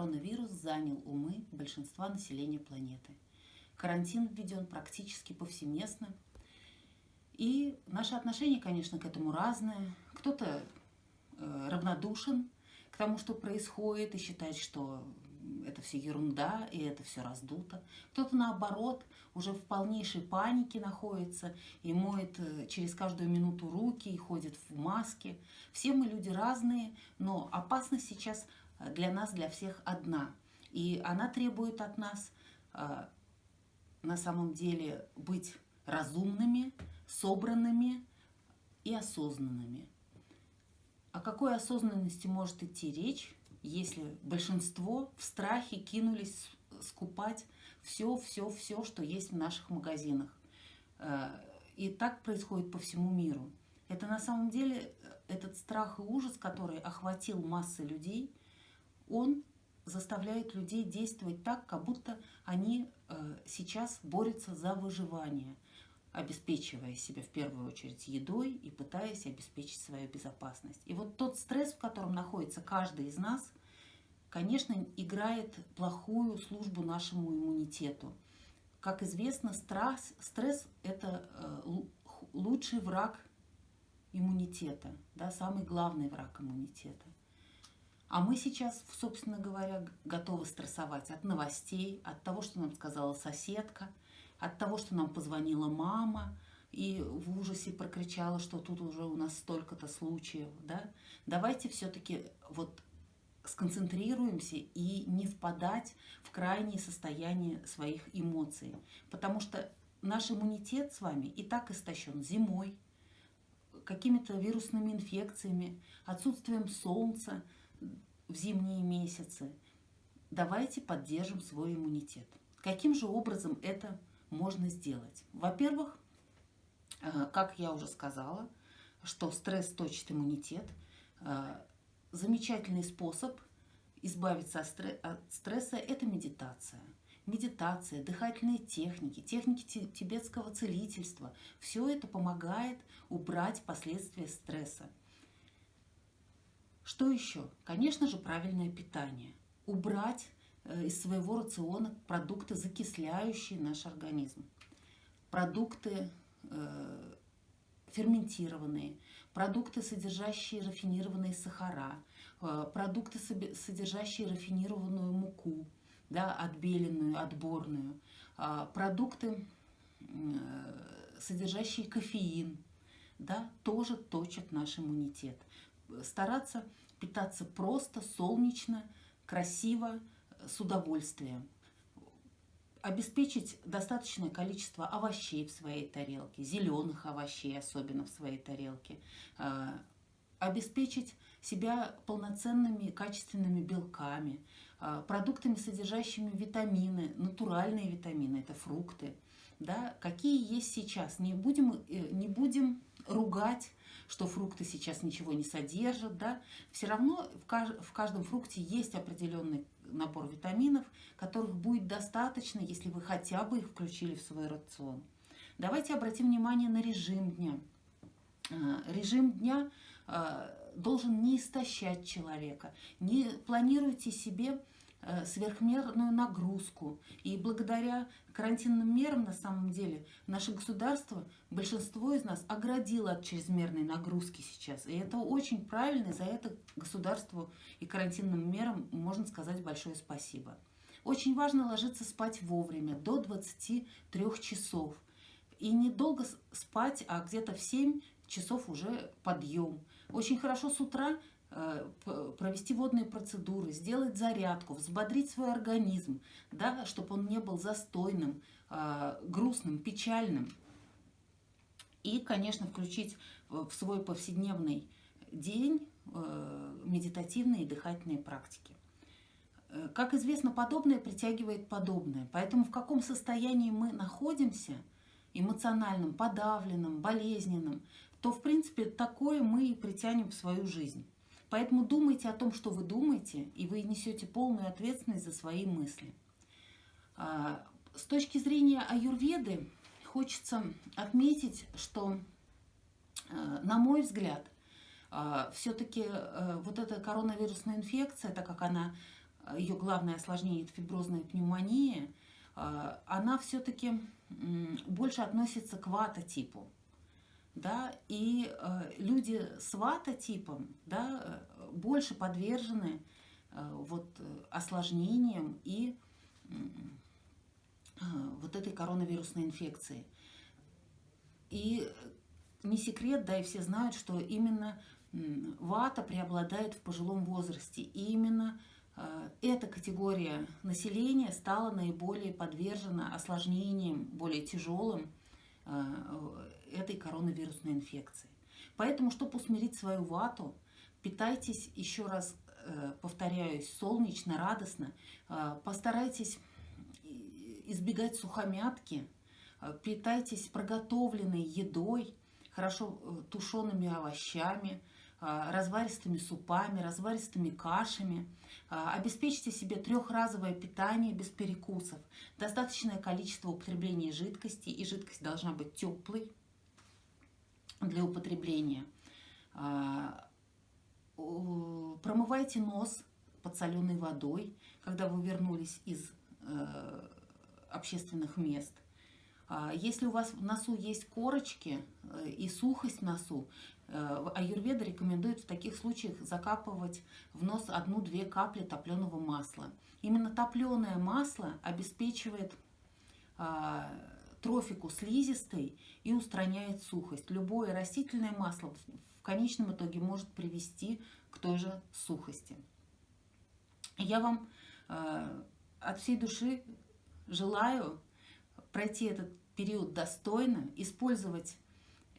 коронавирус занял умы большинства населения планеты. Карантин введен практически повсеместно. И наше отношение, конечно, к этому разное. Кто-то э, равнодушен к тому, что происходит, и считает, что это все ерунда, и это все раздуто. Кто-то, наоборот, уже в полнейшей панике находится и моет э, через каждую минуту руки, и ходит в маске. Все мы люди разные, но опасность сейчас для нас, для всех одна. И она требует от нас э, на самом деле быть разумными, собранными и осознанными. О какой осознанности может идти речь, если большинство в страхе кинулись скупать все, все, все, что есть в наших магазинах. Э, и так происходит по всему миру. Это на самом деле э, этот страх и ужас, который охватил массы людей, он заставляет людей действовать так, как будто они э, сейчас борются за выживание, обеспечивая себя в первую очередь едой и пытаясь обеспечить свою безопасность. И вот тот стресс, в котором находится каждый из нас, конечно, играет плохую службу нашему иммунитету. Как известно, стресс, стресс – это э, лучший враг иммунитета, да, самый главный враг иммунитета. А мы сейчас, собственно говоря, готовы стрессовать от новостей, от того, что нам сказала соседка, от того, что нам позвонила мама и в ужасе прокричала, что тут уже у нас столько-то случаев. Да? Давайте все-таки вот сконцентрируемся и не впадать в крайнее состояние своих эмоций. Потому что наш иммунитет с вами и так истощен зимой, какими-то вирусными инфекциями, отсутствием солнца, в зимние месяцы. Давайте поддержим свой иммунитет. Каким же образом это можно сделать? Во-первых, э, как я уже сказала, что стресс точит иммунитет. Э, замечательный способ избавиться от стресса – это медитация. Медитация, дыхательные техники, техники тибетского целительства – все это помогает убрать последствия стресса. Что еще? Конечно же, правильное питание. Убрать э, из своего рациона продукты, закисляющие наш организм. Продукты э, ферментированные, продукты, содержащие рафинированные сахара, э, продукты, содержащие рафинированную муку, да, отбеленную, отборную, э, продукты, э, содержащие кофеин, да, тоже точат наш иммунитет. Стараться питаться просто, солнечно, красиво, с удовольствием. Обеспечить достаточное количество овощей в своей тарелке, зеленых овощей особенно в своей тарелке. А, обеспечить себя полноценными качественными белками, а, продуктами, содержащими витамины, натуральные витамины, это фрукты. Да, какие есть сейчас. Не будем, э, не будем ругать что фрукты сейчас ничего не содержат, да, все равно в, кажд в каждом фрукте есть определенный набор витаминов, которых будет достаточно, если вы хотя бы их включили в свой рацион. Давайте обратим внимание на режим дня. А, режим дня а, должен не истощать человека. Не планируйте себе Э, сверхмерную нагрузку. И благодаря карантинным мерам, на самом деле, наше государство, большинство из нас оградило от чрезмерной нагрузки сейчас. И это очень правильно, и за это государству и карантинным мерам можно сказать большое спасибо. Очень важно ложиться спать вовремя, до 23 часов. И недолго спать, а где-то в 7 часов уже подъем. Очень хорошо с утра Э, провести водные процедуры, сделать зарядку, взбодрить свой организм, да, чтобы он не был застойным, э, грустным, печальным. И, конечно, включить в свой повседневный день э, медитативные и дыхательные практики. Как известно, подобное притягивает подобное. Поэтому в каком состоянии мы находимся, эмоциональном, подавленном, болезненном, то, в принципе, такое мы и притянем в свою жизнь. Поэтому думайте о том, что вы думаете, и вы несете полную ответственность за свои мысли. А, с точки зрения аюрведы хочется отметить, что, а, на мой взгляд, а, все-таки вот эта коронавирусная инфекция, так как она ее главное осложнение – это фиброзная пневмония, она все-таки больше относится к ватотипу. Да, и люди с ватотипом да, больше подвержены вот, осложнениям и вот этой коронавирусной инфекции. И не секрет, да, и все знают, что именно вата преобладает в пожилом возрасте. И именно э, эта категория населения стала наиболее подвержена осложнениям, более тяжелым э, коронавирусной инфекции. Поэтому, чтобы усмирить свою вату, питайтесь, еще раз э, повторяюсь, солнечно, радостно, постарайтесь избегать сухомятки, питайтесь проготовленной едой, хорошо тушеными овощами, разваристыми супами, разваристыми кашами. Обеспечьте себе трехразовое питание без перекусов, достаточное количество употребления жидкости, и жидкость должна быть теплой для употребления. А, промывайте нос подсоленной водой, когда вы вернулись из э, общественных мест. Если у вас в носу есть корочки э, и сухость в носу, Э, аюрведа рекомендует в таких случаях закапывать в нос одну-две капли топленого масла. Именно топленое масло обеспечивает а, трофику слизистой и устраняет сухость. Любое растительное масло в конечном итоге может привести к той же сухости. Я вам э, от всей души желаю пройти этот период достойно, использовать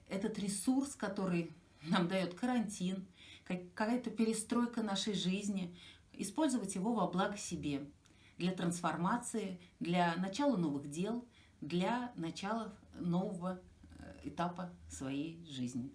этот ресурс, который нам дает карантин, какая-то перестройка нашей жизни, использовать его во благо себе, для трансформации, для начала новых дел, для начала нового э, этапа своей жизни.